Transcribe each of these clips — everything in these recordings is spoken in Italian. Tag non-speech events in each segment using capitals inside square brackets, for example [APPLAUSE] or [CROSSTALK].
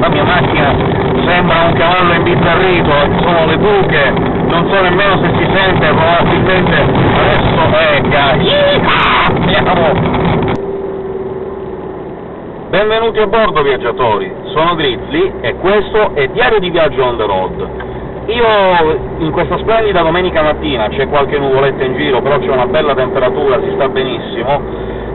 la mia macchina sembra un cavallo imbizzarrito, sono le buche, non so nemmeno se si sente, probabilmente adesso ecca, andiamo! Benvenuti a bordo viaggiatori, sono Grizzly e questo è Diario di Viaggio on the road. Io in questa splendida domenica mattina, c'è qualche nuvoletta in giro, però c'è una bella temperatura, si sta benissimo,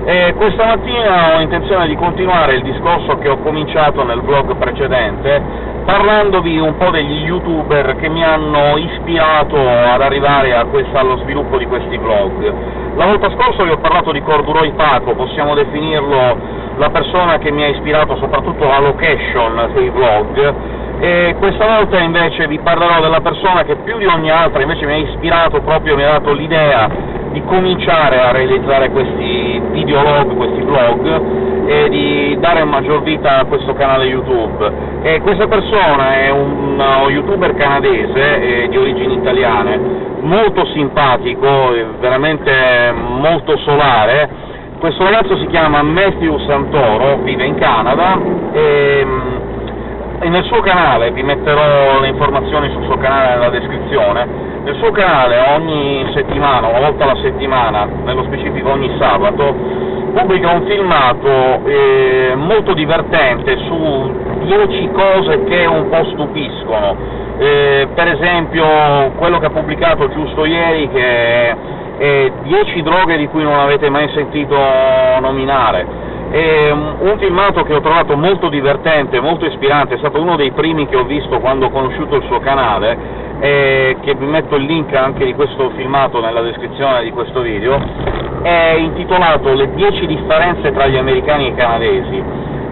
e questa mattina ho intenzione di continuare il discorso che ho cominciato nel vlog precedente, parlandovi un po' degli youtuber che mi hanno ispirato ad arrivare questa, allo sviluppo di questi vlog. La volta scorsa vi ho parlato di Corduroi Paco, possiamo definirlo la persona che mi ha ispirato soprattutto la location dei vlog, e questa volta invece vi parlerò della persona che più di ogni altra invece mi ha ispirato proprio, mi ha dato l'idea di cominciare a realizzare questi videolog, questi vlog, e di dare maggior vita a questo canale YouTube. E questa persona è un youtuber canadese eh, di origini italiane, molto simpatico, veramente molto solare, questo ragazzo si chiama Matthew Santoro, vive in Canada e, e, nel suo canale, vi metterò le informazioni sul suo canale nella descrizione, nel suo canale ogni settimana, una volta alla settimana, nello specifico ogni sabato, pubblica un filmato eh, molto divertente su 10 cose che un po' stupiscono. Eh, per esempio quello che ha pubblicato giusto ieri che e 10 droghe di cui non avete mai sentito nominare. E un filmato che ho trovato molto divertente, molto ispirante, è stato uno dei primi che ho visto quando ho conosciuto il suo canale, e che vi metto il link anche di questo filmato nella descrizione di questo video, è intitolato Le 10 differenze tra gli americani e i canadesi,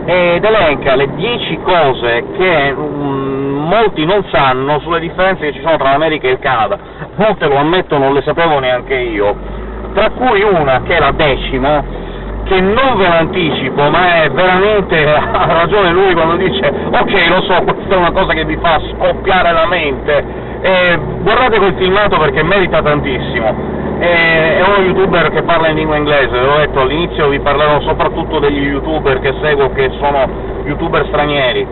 ed elenca le 10 cose che um, molti non sanno sulle differenze che ci sono tra l'America e il Canada, molte lo ammetto non le sapevo neanche io, tra cui una che è la decima, che non ve l'anticipo, ma è veramente, [LAUGHS] ha ragione lui quando dice ok lo so, questa è una cosa che vi fa scoppiare la mente, e guardate quel filmato perché merita tantissimo, è uno youtuber che parla in lingua inglese, l'ho detto all'inizio vi parlerò soprattutto degli youtuber che seguo che sono youtuber stranieri,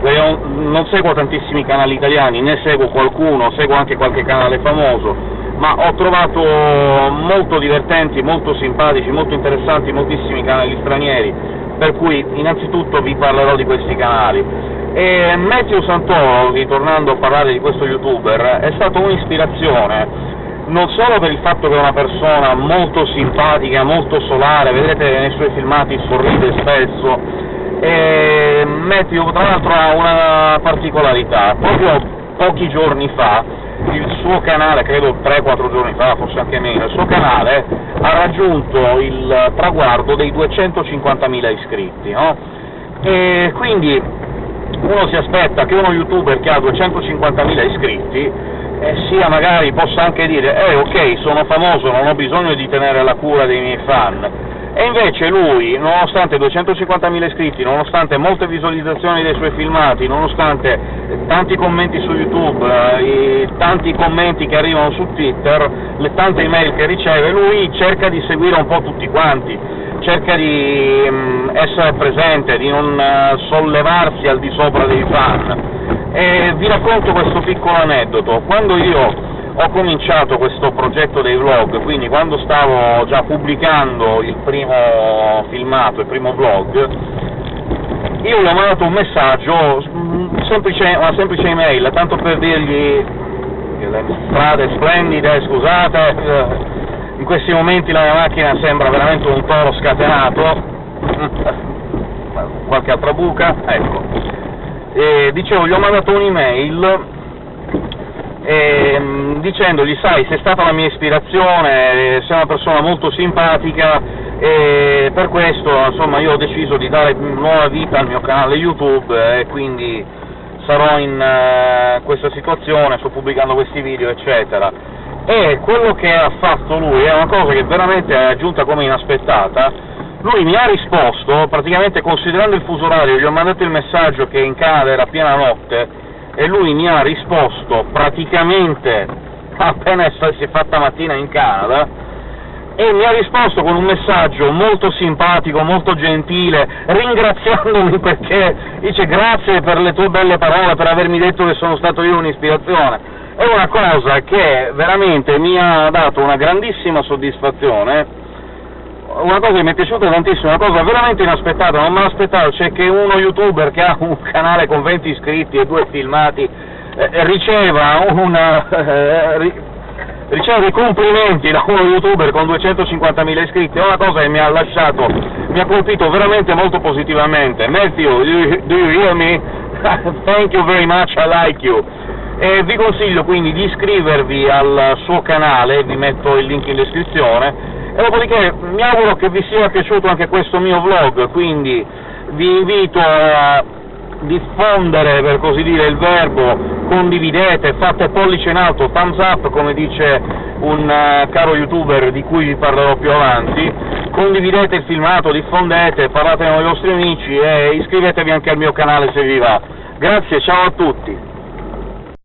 io non seguo tantissimi canali italiani, ne seguo qualcuno, seguo anche qualche canale famoso, ma ho trovato molto divertenti, molto simpatici, molto interessanti moltissimi canali stranieri, per cui innanzitutto vi parlerò di questi canali. E Matthew Santoro, ritornando a parlare di questo youtuber, è stato un'ispirazione non solo per il fatto che è una persona molto simpatica, molto solare, vedete nei suoi filmati sorride spesso, e Matthew tra l'altro ha una particolarità, proprio pochi giorni fa il suo canale, credo 3-4 giorni fa, forse anche meno, il suo canale ha raggiunto il traguardo dei 250.000 iscritti, no? E quindi uno si aspetta che uno youtuber che ha 250.000 iscritti eh, sia magari possa anche dire «eh ok, sono famoso, non ho bisogno di tenere la cura dei miei fan», e invece lui, nonostante 250.000 iscritti, nonostante molte visualizzazioni dei suoi filmati, nonostante tanti commenti su YouTube, eh, tanti commenti che arrivano su Twitter, le tante email che riceve, lui cerca di seguire un po' tutti quanti, cerca di mh, mm, essere presente, di non uh, sollevarsi al di sopra dei fan. E vi racconto questo piccolo aneddoto. Quando io ho cominciato questo progetto dei vlog, quindi quando stavo già pubblicando il primo filmato, il primo vlog, io gli ho mandato un messaggio, semplice, una semplice email, tanto per dirgli le strade splendide, scusate, in questi momenti la mia macchina sembra veramente un toro scatenato, [LAUGHS] qualche altra buca, ecco. E dicevo, gli ho mandato un'email ehm, dicendogli, sai, sei stata la mia ispirazione, sei una persona molto simpatica, e per questo insomma, io ho deciso di dare nuova vita al mio canale YouTube e quindi sarò in uh, questa situazione, sto pubblicando questi video, eccetera. E quello che ha fatto lui è una cosa che veramente è giunta come inaspettata, lui mi ha risposto, praticamente considerando il fuso orario, gli ho mandato il messaggio che in Canada era piena notte, e lui mi ha risposto praticamente appena si è fatta mattina in Canada, e mi ha risposto con un messaggio molto simpatico, molto gentile, ringraziandomi [LAUGHS] perché dice grazie per le tue belle parole, per avermi detto che sono stato io un'ispirazione. È una cosa che veramente mi ha dato una grandissima soddisfazione, una cosa che mi è piaciuta tantissimo, una cosa veramente inaspettata, non me l'aspettavo, cioè che uno youtuber che ha un [LAUGHS] canale con 20 iscritti e due filmati eh, riceva una... Eh, riceve complimenti da uno youtuber con 250.000 iscritti, è una cosa che mi ha lasciato, mi ha colpito veramente molto positivamente. Matthew, do you, do you hear me? [LAUGHS] Thank you very much, I like you. E vi consiglio quindi di iscrivervi al suo canale, vi metto il link in descrizione, e dopodiché mi auguro che vi sia piaciuto anche questo mio vlog, quindi vi invito a diffondere, per così dire, il verbo, condividete, fate pollice in alto, thumbs up, come dice un uh, caro youtuber di cui vi parlerò più avanti, condividete il filmato, diffondete, parlate con i vostri amici e iscrivetevi anche al mio canale se vi va. Grazie, ciao a tutti!